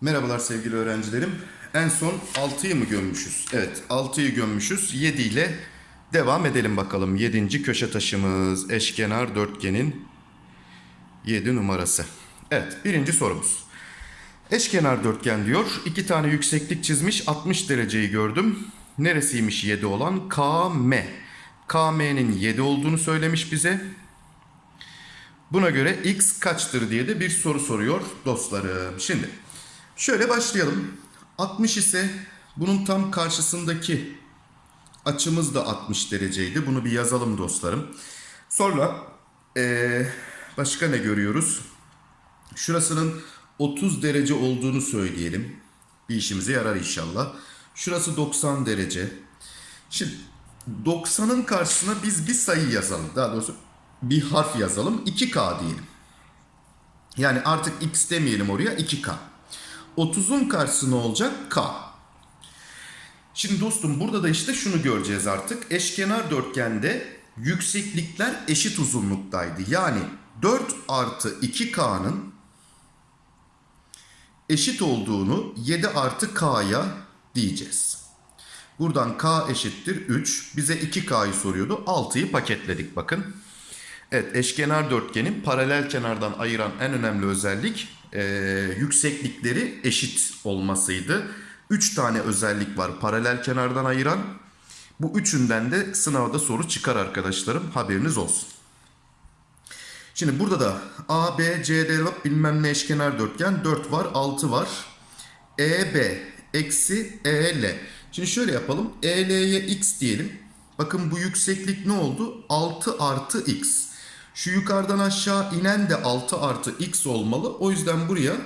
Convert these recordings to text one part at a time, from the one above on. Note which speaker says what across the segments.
Speaker 1: Merhabalar sevgili öğrencilerim. En son 6'yı mı gömmüşüz? Evet 6'yı gömmüşüz. 7 ile devam edelim bakalım. 7. köşe taşımız eşkenar dörtgenin 7 numarası. Evet birinci sorumuz. Eşkenar dörtgen diyor. İki tane yükseklik çizmiş. 60 dereceyi gördüm. Neresiymiş 7 olan? KM. KM'nin 7 olduğunu söylemiş bize. Buna göre x kaçtır diye de bir soru soruyor dostlarım. Şimdi şöyle başlayalım. 60 ise bunun tam karşısındaki açımız da 60 dereceydi. Bunu bir yazalım dostlarım. Sonra eee, başka ne görüyoruz? Şurasının 30 derece olduğunu söyleyelim. Bir işimize yarar inşallah. Şurası 90 derece. Şimdi 90'ın karşısına biz bir sayı yazalım. Daha doğrusu bir harf yazalım. 2K diyelim. Yani artık X demeyelim oraya 2K. 30'un karşısı ne olacak? K. Şimdi dostum burada da işte şunu göreceğiz artık. Eşkenar dörtgende yükseklikler eşit uzunluktaydı. Yani 4 artı 2K'nın eşit olduğunu 7 artı K'ya diyeceğiz. Buradan K eşittir 3. Bize 2K'yı soruyordu. 6'yı paketledik bakın. Evet eşkenar dörtgenin paralel kenardan ayıran en önemli özellik e, yükseklikleri eşit olmasıydı. 3 tane özellik var paralel kenardan ayıran. Bu üçünden de sınavda soru çıkar arkadaşlarım haberiniz olsun. Şimdi burada da A, B, C, D bilmem ne eşkenar dörtgen 4 var 6 var. E, B eksi E, L. Şimdi şöyle yapalım. E, L'ye x diyelim. Bakın bu yükseklik ne oldu? 6 artı x. Şu yukarıdan aşağı inen de 6 artı x olmalı. O yüzden buraya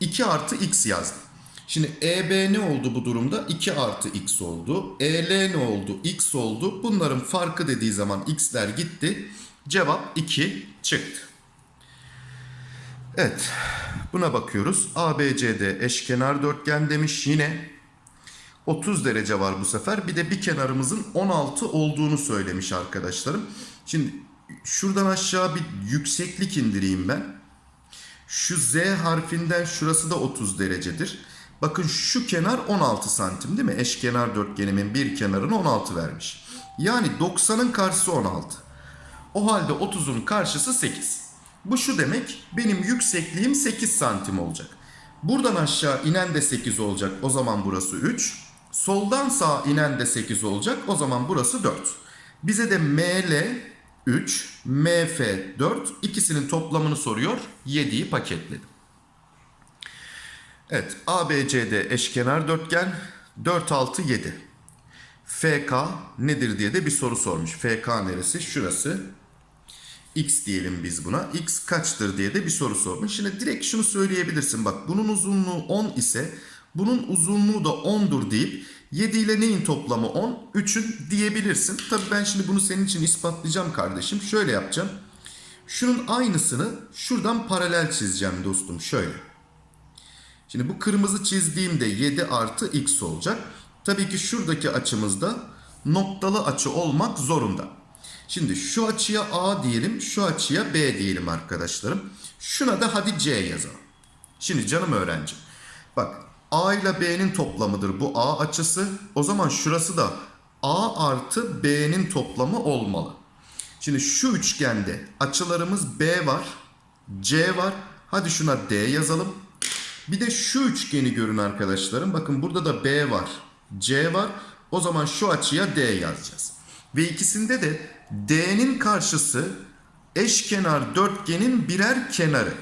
Speaker 1: 2 artı x yazdım. Şimdi EB ne oldu bu durumda? 2 artı x oldu. EL ne oldu? x oldu. Bunların farkı dediği zaman x'ler gitti. Cevap 2 çıktı. Evet. Buna bakıyoruz. ABCD eşkenar dörtgen demiş yine. 30 derece var bu sefer. Bir de bir kenarımızın 16 olduğunu söylemiş arkadaşlarım. Şimdi şuradan aşağı bir yükseklik indireyim ben. Şu Z harfinden şurası da 30 derecedir. Bakın şu kenar 16 santim değil mi? Eşkenar dörtgenimin bir kenarını 16 vermiş. Yani 90'ın karşısı 16. O halde 30'un karşısı 8. Bu şu demek benim yüksekliğim 8 santim olacak. Buradan aşağı inen de 8 olacak. O zaman burası 3. Soldan sağa inen de 8 olacak. O zaman burası 4. Bize de ML 3, MF 4 ikisinin toplamını soruyor. 7'yi paketledim. Evet ABCD eşkenar dörtgen 4, 6, 7. FK nedir diye de bir soru sormuş. FK neresi? Şurası. X diyelim biz buna. X kaçtır diye de bir soru sormuş. Şimdi direkt şunu söyleyebilirsin. Bak bunun uzunluğu 10 ise bunun uzunluğu da 10'dur deyip 7 ile neyin toplamı 10? 3'ün diyebilirsin. Tabii ben şimdi bunu senin için ispatlayacağım kardeşim. Şöyle yapacağım. Şunun aynısını şuradan paralel çizeceğim dostum. Şöyle. Şimdi bu kırmızı çizdiğimde 7 artı x olacak. Tabii ki şuradaki açımızda noktalı açı olmak zorunda. Şimdi şu açıya A diyelim, şu açıya B diyelim arkadaşlarım. Şuna da hadi C yazalım. Şimdi canım öğrenci. Bak A ile B'nin toplamıdır bu A açısı. O zaman şurası da A artı B'nin toplamı olmalı. Şimdi şu üçgende açılarımız B var, C var. Hadi şuna D yazalım. Bir de şu üçgeni görün arkadaşlarım. Bakın burada da B var, C var. O zaman şu açıya D yazacağız. Ve ikisinde de D'nin karşısı eşkenar dörtgenin birer kenarı.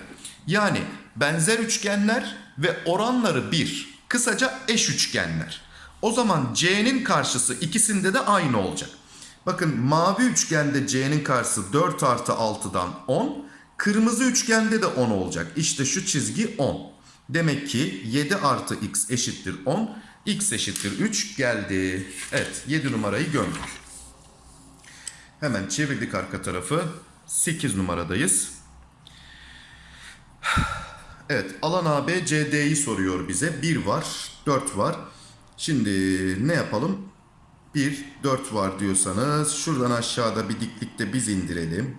Speaker 1: Yani benzer üçgenler ve oranları 1. Kısaca eş üçgenler. O zaman C'nin karşısı ikisinde de aynı olacak. Bakın mavi üçgende C'nin karşısı 4 artı 6'dan 10. Kırmızı üçgende de 10 olacak. İşte şu çizgi 10. Demek ki 7 artı x eşittir 10. x eşittir 3 geldi. Evet 7 numarayı gömdük. Hemen çevirdik arka tarafı. 8 numaradayız. Evet alan AB CD'yi soruyor bize. 1 var, 4 var. Şimdi ne yapalım? 1, 4 var diyorsanız şuradan aşağıda bir diklikte biz indirelim.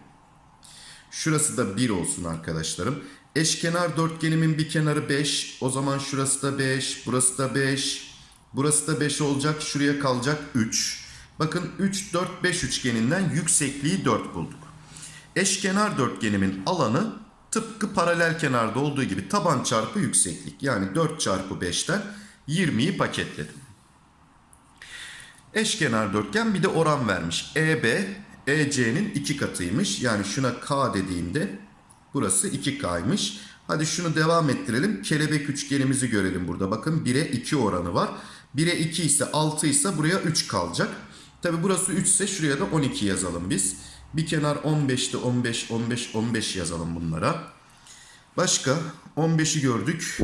Speaker 1: Şurası da 1 olsun arkadaşlarım. Eşkenar dörtgenimin bir kenarı 5. O zaman şurası da 5, burası da 5. Burası da 5 olacak. Şuraya kalacak 3. Bakın 3, 4, 5 üçgeninden yüksekliği 4 bulduk. Eşkenar dörtgenimin alanı tıpkı paralel kenarda olduğu gibi taban çarpı yükseklik. Yani 4 çarpı 5'ten 20'yi paketledim. Eşkenar dörtgen bir de oran vermiş. EB, EC'nin iki katıymış. Yani şuna K dediğimde burası 2K'ymış. Hadi şunu devam ettirelim. Kelebek üçgenimizi görelim burada. Bakın 1'e 2 oranı var. 1'e 2 ise 6 ise buraya 3 kalacak. Tabi burası 3 ise şuraya da 12 yazalım biz. Bir kenar 15'te 15, 15, 15 yazalım bunlara. Başka 15'i gördük.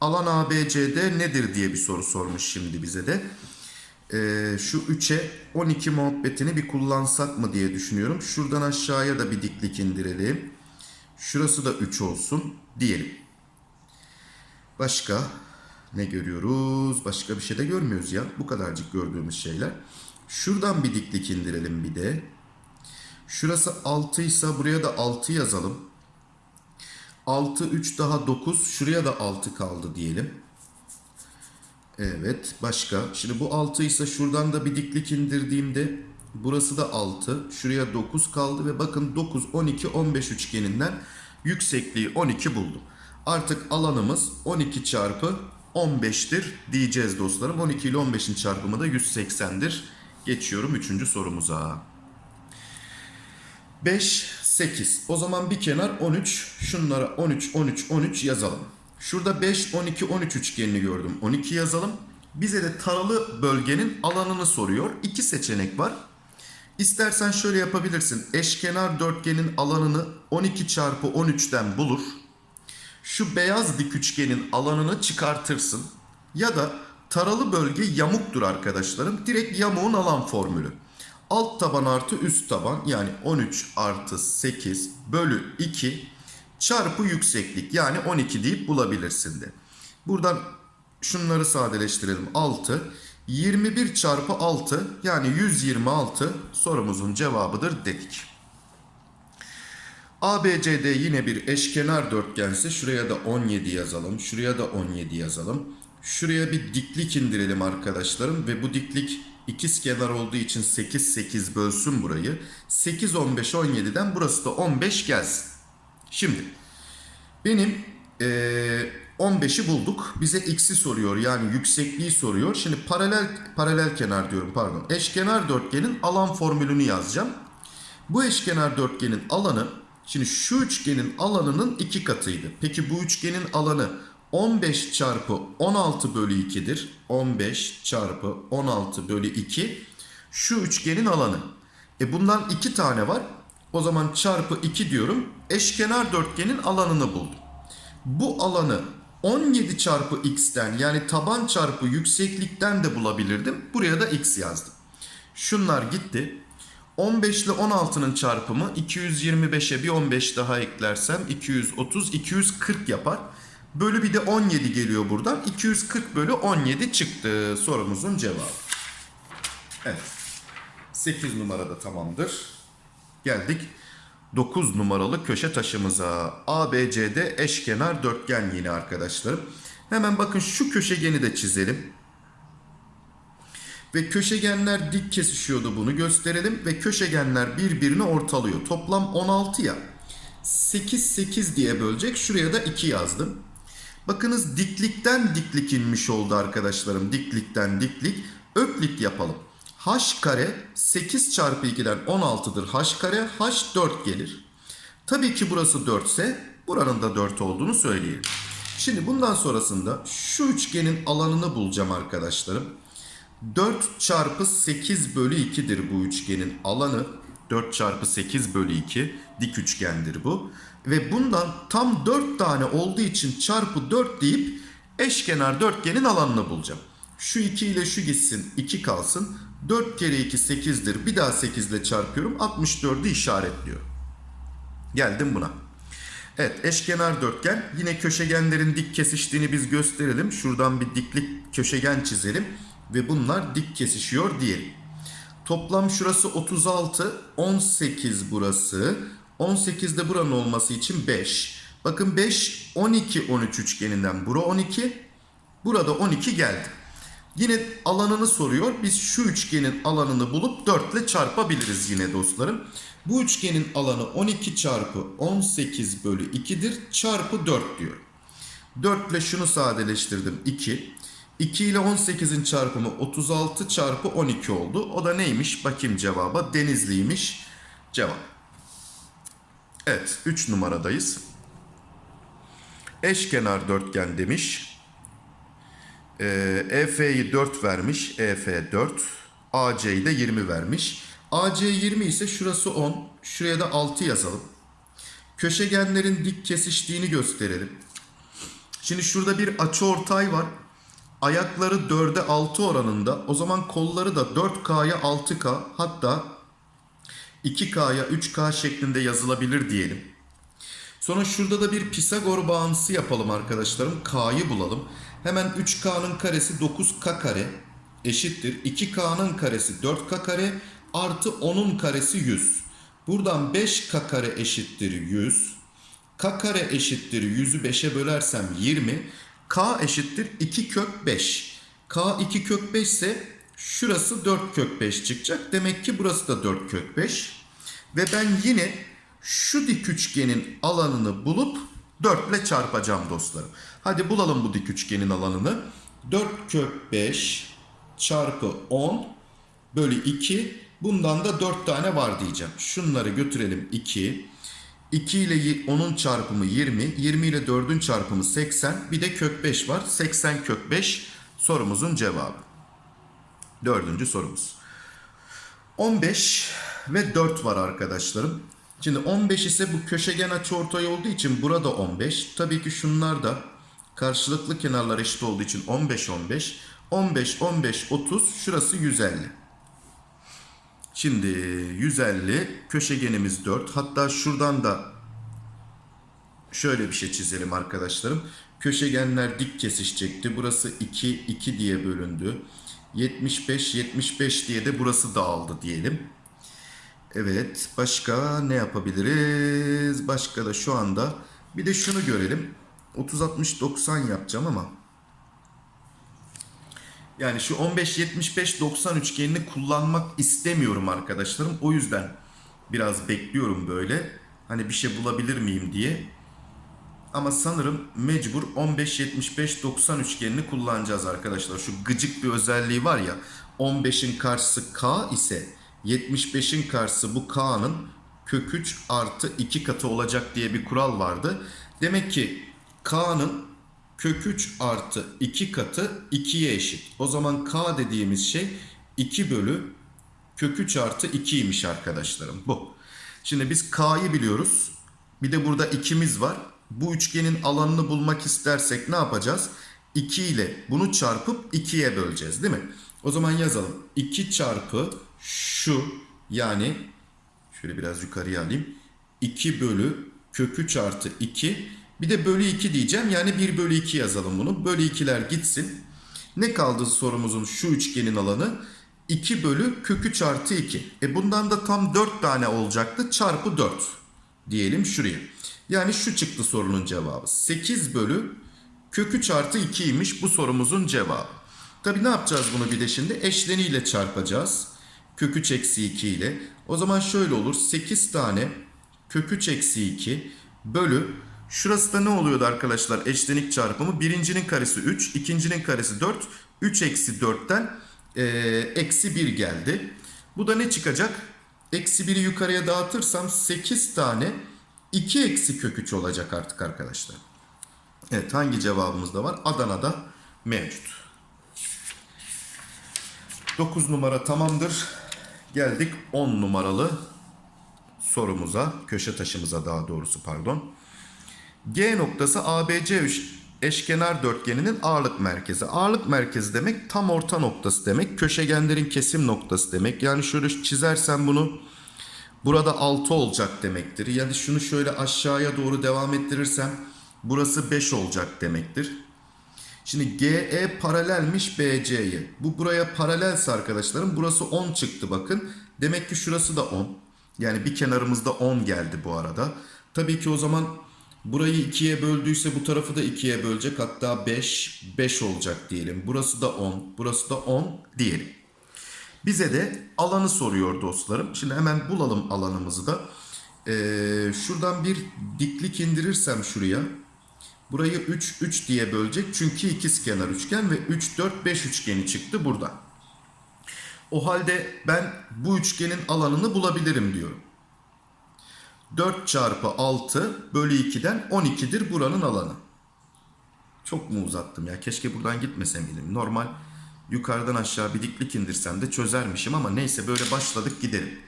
Speaker 1: Alan ABCD nedir diye bir soru sormuş şimdi bize de. Ee, şu 3'e 12 muhabbetini bir kullansak mı diye düşünüyorum. Şuradan aşağıya da bir diklik indirelim. Şurası da 3 olsun diyelim. Başka ne görüyoruz? Başka bir şey de görmüyoruz ya. Bu kadarcık gördüğümüz şeyler. Şuradan bir diklik indirelim bir de. Şurası 6 ise buraya da 6 yazalım. 6, 3 daha 9. Şuraya da 6 kaldı diyelim. Evet başka. Şimdi bu 6 ise şuradan da bir diklik indirdiğimde burası da 6. Şuraya 9 kaldı ve bakın 9, 12, 15 üçgeninden yüksekliği 12 buldum. Artık alanımız 12 çarpı 15'tir diyeceğiz dostlarım. 12 ile 15'in çarpımı da 180'dir. Geçiyorum 3. sorumuza. 5, 8. O zaman bir kenar 13. Şunlara 13, 13, 13 yazalım. Şurada 5, 12, 13 üçgenini gördüm. 12 yazalım. Bize de taralı bölgenin alanını soruyor. İki seçenek var. İstersen şöyle yapabilirsin. Eşkenar dörtgenin alanını 12 çarpı 13'ten bulur. Şu beyaz dik üçgenin alanını çıkartırsın. Ya da taralı bölge yamuktur arkadaşlarım. Direkt yamuğun alan formülü. Alt taban artı üst taban yani 13 artı 8 bölü 2 çarpı yükseklik yani 12 deyip bulabilirsin de. Buradan şunları sadeleştirelim. 6 21 çarpı 6 yani 126 sorumuzun cevabıdır dedik. ABCD yine bir eşkenar dörtgense şuraya da 17 yazalım. Şuraya da 17 yazalım. Şuraya bir diklik indirelim arkadaşlarım ve bu diklik ikiz kenar olduğu için 8 8 bölsün burayı. 8 15 17'den burası da 15 gelsin. Şimdi benim eee 15'i bulduk. Bize x'i soruyor yani yüksekliği soruyor. Şimdi paralel paralel kenar diyorum pardon. Eşkenar dörtgenin alan formülünü yazacağım. Bu eşkenar dörtgenin alanı şimdi şu üçgenin alanının iki katıydı. Peki bu üçgenin alanı 15 çarpı 16 bölü 2'dir. 15 çarpı 16 bölü 2 şu üçgenin alanı. E bundan iki tane var. O zaman çarpı 2 diyorum. Eşkenar dörtgenin alanını buldum. Bu alanı 17 çarpı x'ten yani taban çarpı yükseklikten de bulabilirdim. Buraya da x yazdım. Şunlar gitti. 15 ile 16'nın çarpımı 225'e bir 15 daha eklersem 230, 240 yapar. Bölü bir de 17 geliyor buradan. 240 bölü 17 çıktı sorumuzun cevabı. Evet. 8 numarada tamamdır. Geldik 9 numaralı köşe taşımıza. ABCD eşkenar dörtgen yine arkadaşlarım. Hemen bakın şu köşegeni de çizelim. Ve köşegenler dik kesişiyordu bunu gösterelim. Ve köşegenler birbirini ortalıyor. Toplam 16 ya. 8 8 diye bölecek. Şuraya da 2 yazdım. Bakınız diklikten diklik inmiş oldu arkadaşlarım. Diklikten diklik. Öklit yapalım. H kare 8 çarpı 2'den 16'dır H kare. H 4 gelir. Tabii ki burası 4 ise buranın da 4 olduğunu söyleyelim. Şimdi bundan sonrasında şu üçgenin alanını bulacağım arkadaşlarım. 4 çarpı 8 bölü 2'dir bu üçgenin alanı. 4 çarpı 8 bölü 2 dik üçgendir bu. Ve bundan tam 4 tane olduğu için çarpı 4 deyip eşkenar dörtgenin alanını bulacağım. Şu 2 ile şu gitsin 2 kalsın. 4 kere 2 8'dir. Bir daha 8 ile çarpıyorum. 64'ü işaretliyor. Geldim buna. Evet eşkenar dörtgen. Yine köşegenlerin dik kesiştiğini biz gösterelim. Şuradan bir diklik köşegen çizelim. Ve bunlar dik kesişiyor diyelim. Toplam şurası 36, 18 burası. 18 de buranın olması için 5. Bakın 5, 12, 13 üçgeninden bura 12. Burada 12 geldi. Yine alanını soruyor. Biz şu üçgenin alanını bulup 4 ile çarpabiliriz yine dostlarım. Bu üçgenin alanı 12 çarpı 18 bölü 2'dir. Çarpı 4 diyor. 4 ile şunu sadeleştirdim 2. 2 ile 18'in çarpımı 36 çarpı 12 oldu. O da neymiş? Bakayım cevaba. Denizliymiş. Cevap. Evet 3 numaradayız. Eşkenar dörtgen demiş. Ee, EF'yi 4 vermiş. EF 4. AC'yi de 20 vermiş. AC 20 ise şurası 10. Şuraya da 6 yazalım. Köşegenlerin dik kesiştiğini gösterelim. Şimdi şurada bir açıortay var. Ayakları 4'e 6 oranında. O zaman kolları da 4K'ya 6K hatta 2K'ya 3K şeklinde yazılabilir diyelim. Sonra şurada da bir Pisagor bağıntısı yapalım arkadaşlarım. K'yı bulalım. Hemen 3K'nın karesi 9K kare eşittir. 2K'nın karesi 4K kare artı 10'un karesi 100. Buradan 5K kare eşittir 100. K kare eşittir 100'ü 5'e bölersem 20. K eşittir 2 kök 5. K 2 kök 5 ise şurası 4 kök 5 çıkacak. Demek ki burası da 4 kök 5. Ve ben yine şu dik üçgenin alanını bulup 4 ile çarpacağım dostlarım. Hadi bulalım bu dik üçgenin alanını. 4 kök 5 çarpı 10 bölü 2. Bundan da 4 tane var diyeceğim. Şunları götürelim 2. 2 ile 10'un çarpımı 20. 20 ile 4'ün çarpımı 80. Bir de kök 5 var. 80 kök 5 sorumuzun cevabı. Dördüncü sorumuz. 15 ve 4 var arkadaşlarım. Şimdi 15 ise bu köşegen açıortay olduğu için burada 15. Tabii ki şunlar da karşılıklı kenarlar eşit olduğu için 15 15. 15 15 30 şurası 150. Şimdi 150 köşegenimiz 4. Hatta şuradan da şöyle bir şey çizelim arkadaşlarım. Köşegenler dik kesişecekti. Burası 2 2 diye bölündü. 75 75 diye de burası dağıldı diyelim. Evet başka ne yapabiliriz? Başka da şu anda bir de şunu görelim. 30 60 90 yapacağım ama yani şu 15 75 90 üçgenini kullanmak istemiyorum arkadaşlarım. O yüzden biraz bekliyorum böyle. Hani bir şey bulabilir miyim diye. Ama sanırım mecbur 15 75 90 üçgenini kullanacağız arkadaşlar. Şu gıcık bir özelliği var ya. 15'in karşısı K ise 75'in karşısı bu K'nın kök 3 artı 2 katı olacak diye bir kural vardı. Demek ki K'nın kök 3 artı 2 katı 2'ye eşit. O zaman K dediğimiz şey 2 bölü kök 3 artı 2'ymiş arkadaşlarım. Bu. Şimdi biz K'yı biliyoruz. Bir de burada 2'miz var. Bu üçgenin alanını bulmak istersek ne yapacağız? 2 ile bunu çarpıp 2'ye böleceğiz değil mi? O zaman yazalım. 2 çarpı şu yani şöyle biraz yukarıya alayım. 2 bölü kök 3 artı 2 bir de bölü 2 diyeceğim. Yani 1 bölü 2 yazalım bunu. Bölü 2'ler gitsin. Ne kaldı sorumuzun şu üçgenin alanı? 2 bölü kök 3 artı 2. E bundan da tam 4 tane olacaktı. Çarpı 4 diyelim şuraya. Yani şu çıktı sorunun cevabı. 8 bölü kök 3 artı 2'ymiş bu sorumuzun cevabı. Tabi ne yapacağız bunu bir de şimdi? Eşleniyle çarpacağız. Kök 3 eksi 2 ile. O zaman şöyle olur. 8 tane kök 3 eksi 2 bölü Şurası da ne oluyordu arkadaşlar eşlenik çarpımı? Birincinin karesi 3, ikincinin karesi 4. 3 eksi 4'ten e, eksi 1 geldi. Bu da ne çıkacak? Eksi 1'i yukarıya dağıtırsam 8 tane 2 eksi kök 3 olacak artık arkadaşlar. Evet hangi cevabımız da var? Adana'da mevcut. 9 numara tamamdır. Geldik 10 numaralı sorumuza, köşe taşımıza daha doğrusu pardon. G noktası ABC eşkenar dörtgeninin ağırlık merkezi. Ağırlık merkezi demek tam orta noktası demek. Köşegenlerin kesim noktası demek. Yani şöyle çizersem bunu burada 6 olacak demektir. Yani şunu şöyle aşağıya doğru devam ettirirsem burası 5 olacak demektir. Şimdi GE paralelmiş BC'ye. Bu buraya paralelse arkadaşlarım burası 10 çıktı bakın. Demek ki şurası da 10. Yani bir kenarımızda 10 geldi bu arada. Tabii ki o zaman burayı 2'ye böldüyse bu tarafı da 2'ye bölecek. Hatta 5, 5 olacak diyelim. Burası da 10, burası da 10 diyelim. Bize de alanı soruyor dostlarım. Şimdi hemen bulalım alanımızı da. Ee, şuradan bir diklik indirirsem şuraya. Burayı 3, 3 diye bölecek. Çünkü ikizkenar üçgen ve 3, 4, 5 üçgeni çıktı burada. O halde ben bu üçgenin alanını bulabilirim diyorum. 4 çarpı 6 bölü 2'den 12'dir buranın alanı. Çok mu uzattım ya? Keşke buradan gitmesem miydim? Normal yukarıdan aşağı bir diklik indirsem de çözermişim ama neyse böyle başladık gidelim.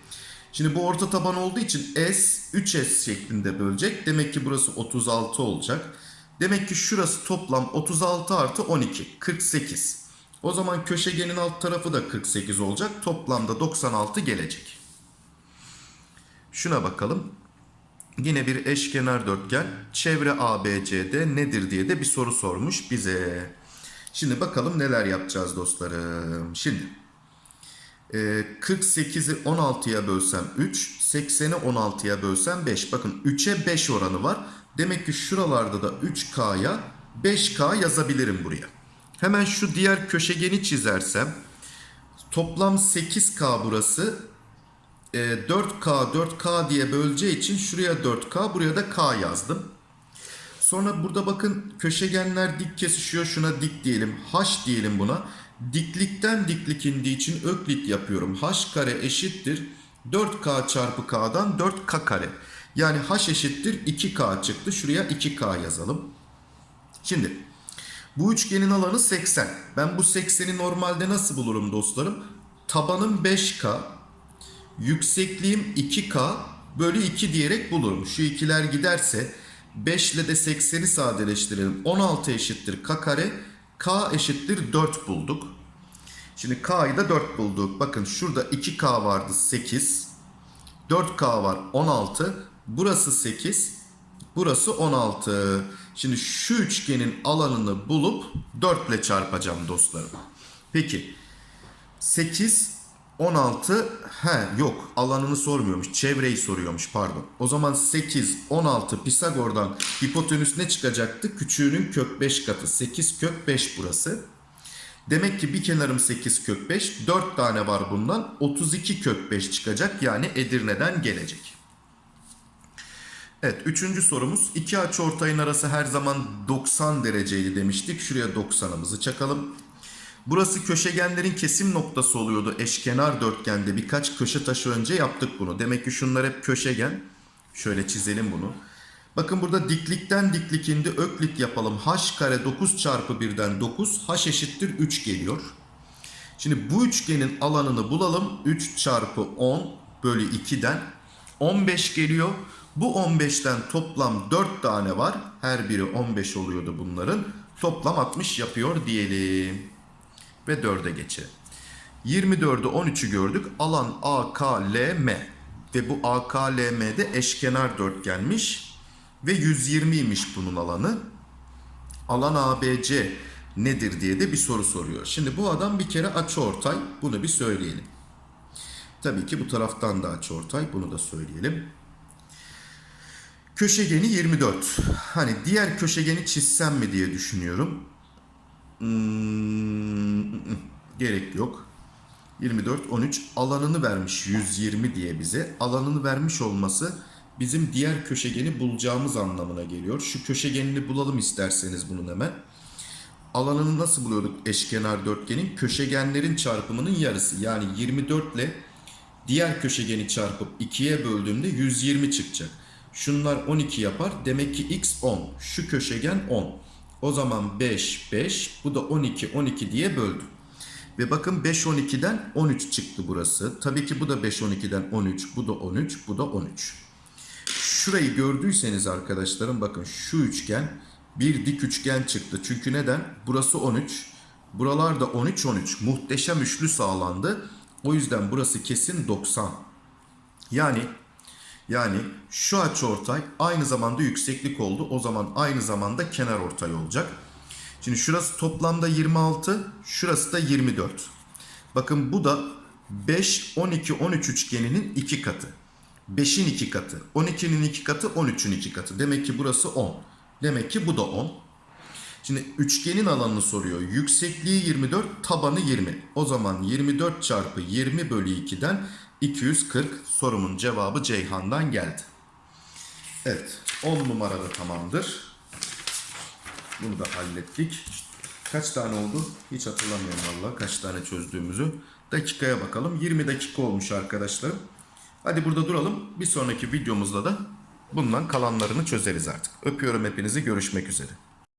Speaker 1: Şimdi bu orta taban olduğu için S 3S şeklinde bölecek. Demek ki burası 36 olacak. Demek ki şurası toplam 36 artı 12 48. O zaman köşegenin alt tarafı da 48 olacak. Toplamda 96 gelecek. Şuna bakalım. Yine bir eşkenar dörtgen. Çevre ABCD nedir diye de bir soru sormuş bize. Şimdi bakalım neler yapacağız dostlarım. Şimdi e, 48'i 16'ya bölsem 3, 80'i 16'ya bölsem 5. Bakın 3'e 5 oranı var. Demek ki şuralarda da 3K'ya 5K yazabilirim buraya. Hemen şu diğer köşegeni çizersem toplam 8K burası. E, 4K 4K diye böleceği için şuraya 4K buraya da K yazdım. Sonra burada bakın köşegenler dik kesişiyor. Şuna dik diyelim. H diyelim buna. Diklikten diklik indiği için öklit yapıyorum. H kare eşittir. 4K çarpı K'dan 4K kare. Yani H eşittir 2K çıktı. Şuraya 2K yazalım. Şimdi bu üçgenin alanı 80. Ben bu 80'i normalde nasıl bulurum dostlarım? Tabanım 5K. Yüksekliğim 2K bölü 2 diyerek bulurum. Şu ikiler giderse 5 ile de 80'i sadeleştirelim. 16 eşittir K kare. K eşittir 4 bulduk. Şimdi K'yı da 4 bulduk. Bakın şurada 2K vardı 8. 4K var 16. Burası 8. Burası 16. Şimdi şu üçgenin alanını bulup 4 ile çarpacağım dostlarım. Peki 8 16 he yok alanını sormuyormuş çevreyi soruyormuş pardon. O zaman 8 16 Pisagor'dan hipotenüs ne çıkacaktı? Küçüğünün kök 5 katı 8 kök 5 burası. Demek ki bir kenarım 8 kök 5 4 tane var bundan 32 kök 5 çıkacak yani Edirne'den gelecek. Evet üçüncü sorumuz iki açıortayın arası her zaman 90 dereceydi demiştik. Şuraya 90'ımızı çakalım. Burası köşegenlerin kesim noktası oluyordu eşkenar dörtgende. Birkaç köşe taşı önce yaptık bunu. Demek ki şunlar hep köşegen. Şöyle çizelim bunu. Bakın burada diklikten diklik indi. Öklit yapalım. H kare 9 çarpı 1'den 9. H eşittir 3 geliyor. Şimdi bu üçgenin alanını bulalım. 3 çarpı 10 bölü 2'den 15 geliyor. Bu 15'ten toplam 4 tane var. Her biri 15 oluyordu bunların. Toplam 60 yapıyor diyelim ve 4'e geçelim. 24'ü 13'ü gördük. Alan AKLM ve bu AKLM'de eşkenar dörtgenmiş ve 120'ymiş bunun alanı. Alan ABC nedir diye de bir soru soruyor. Şimdi bu adam bir kere açıortay. Bunu bir söyleyelim. Tabii ki bu taraftan da açıortay. Bunu da söyleyelim. Köşegeni 24. Hani diğer köşegeni çizsem mi diye düşünüyorum. Hmm, gerek yok. 24, 13 alanını vermiş 120 diye bize. Alanını vermiş olması bizim diğer köşegeni bulacağımız anlamına geliyor. Şu köşegenini bulalım isterseniz bunun hemen. Alanını nasıl buluyorduk eşkenar dörtgenin? Köşegenlerin çarpımının yarısı. Yani 24 ile diğer köşegeni çarpıp 2'ye böldüğümde 120 çıkacak. Şunlar 12 yapar. Demek ki x 10. Şu köşegen 10. O zaman 5, 5. Bu da 12, 12 diye böldüm. Ve bakın 5, 12'den 13 çıktı burası. Tabii ki bu da 5, 12'den 13. Bu da 13, bu da 13. Şurayı gördüyseniz arkadaşlarım bakın şu üçgen bir dik üçgen çıktı. Çünkü neden? Burası 13. Buralarda 13, 13. Muhteşem üçlü sağlandı. O yüzden burası kesin 90. Yani yani şu açıortay aynı zamanda yükseklik oldu. O zaman aynı zamanda kenar ortay olacak. Şimdi şurası toplamda 26, şurası da 24. Bakın bu da 5, 12, 13 üçgeninin iki katı. 5'in iki katı. 12'nin iki katı, 13'ün iki katı. Demek ki burası 10. Demek ki bu da 10. Şimdi üçgenin alanını soruyor. Yüksekliği 24, tabanı 20. O zaman 24 çarpı 20 bölü 2'den 240 sorumun cevabı Ceyhan'dan geldi. Evet 10 numarada tamamdır. Bunu da hallettik. Kaç tane oldu? Hiç hatırlamıyorum valla kaç tane çözdüğümüzü. Dakikaya bakalım. 20 dakika olmuş arkadaşlarım. Hadi burada duralım. Bir sonraki videomuzda da bundan kalanlarını çözeriz artık. Öpüyorum hepinizi. Görüşmek üzere.